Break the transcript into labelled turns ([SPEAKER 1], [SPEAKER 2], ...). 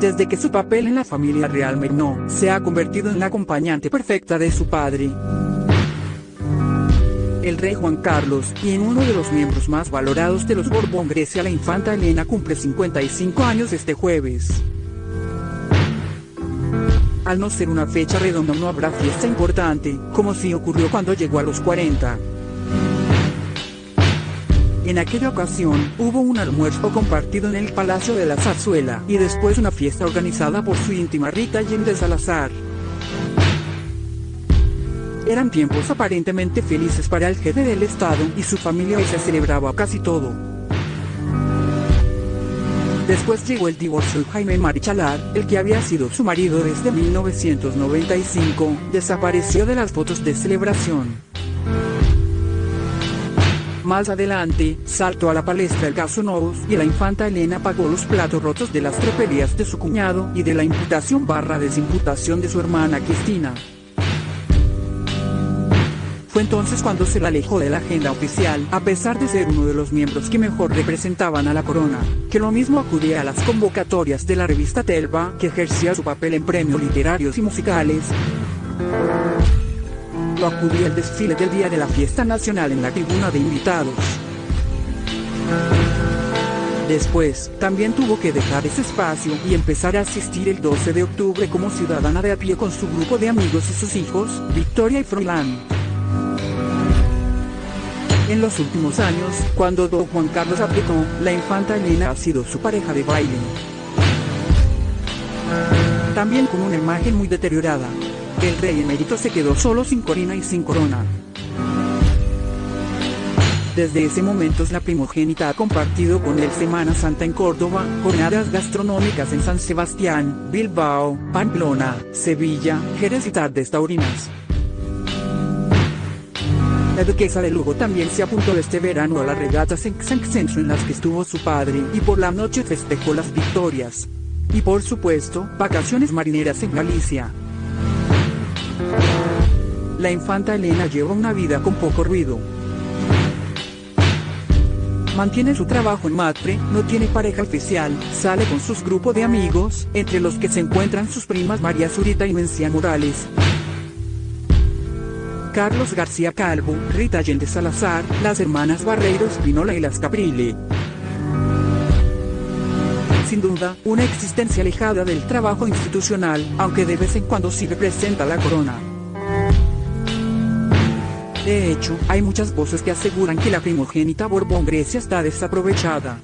[SPEAKER 1] desde que su papel en la familia real Merno se ha convertido en la acompañante perfecta de su padre el rey Juan Carlos, y en uno de los miembros más valorados de los Borbón Grecia la infanta Elena cumple 55 años este jueves. Al no ser una fecha redonda no habrá fiesta importante, como si ocurrió cuando llegó a los 40. En aquella ocasión, hubo un almuerzo compartido en el Palacio de la Zarzuela, y después una fiesta organizada por su íntima Rita Allende Salazar. Eran tiempos aparentemente felices para el jefe del Estado y su familia y se celebraba casi todo. Después llegó el divorcio de Jaime Marichalar, el que había sido su marido desde 1995, desapareció de las fotos de celebración. Más adelante, saltó a la palestra el caso Novos y la infanta Elena pagó los platos rotos de las tropelías de su cuñado y de la imputación barra desimputación de su hermana Cristina. Fue entonces cuando se la alejó de la agenda oficial, a pesar de ser uno de los miembros que mejor representaban a la corona, que lo mismo acudía a las convocatorias de la revista Telva, que ejercía su papel en premios literarios y musicales. Lo acudía al desfile del día de la fiesta nacional en la tribuna de invitados. Después, también tuvo que dejar ese espacio y empezar a asistir el 12 de octubre como ciudadana de a pie con su grupo de amigos y sus hijos, Victoria y Froilán. En los últimos años, cuando don Juan Carlos aplicó, la infanta Elena ha sido su pareja de baile. También con una imagen muy deteriorada. El rey emérito se quedó solo sin corina y sin corona. Desde ese momento la primogénita ha compartido con él Semana Santa en Córdoba, jornadas gastronómicas en San Sebastián, Bilbao, Pamplona, Sevilla, Jerez y tardes taurinas. La duquesa de Lugo también se apuntó este verano a las regatas en Xanxenso en las que estuvo su padre y por la noche festejó las victorias. Y por supuesto, vacaciones marineras en Galicia. La infanta Elena lleva una vida con poco ruido. Mantiene su trabajo en Matre, no tiene pareja oficial, sale con sus grupos de amigos, entre los que se encuentran sus primas María Zurita y Mencia Morales. Carlos García Calvo, Rita Allende Salazar, las hermanas Barreiro Espinola y las Caprile. Sin duda, una existencia alejada del trabajo institucional, aunque de vez en cuando sí representa la corona. De hecho, hay muchas voces que aseguran que la primogénita Borbón Grecia está desaprovechada.